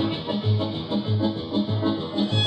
うん。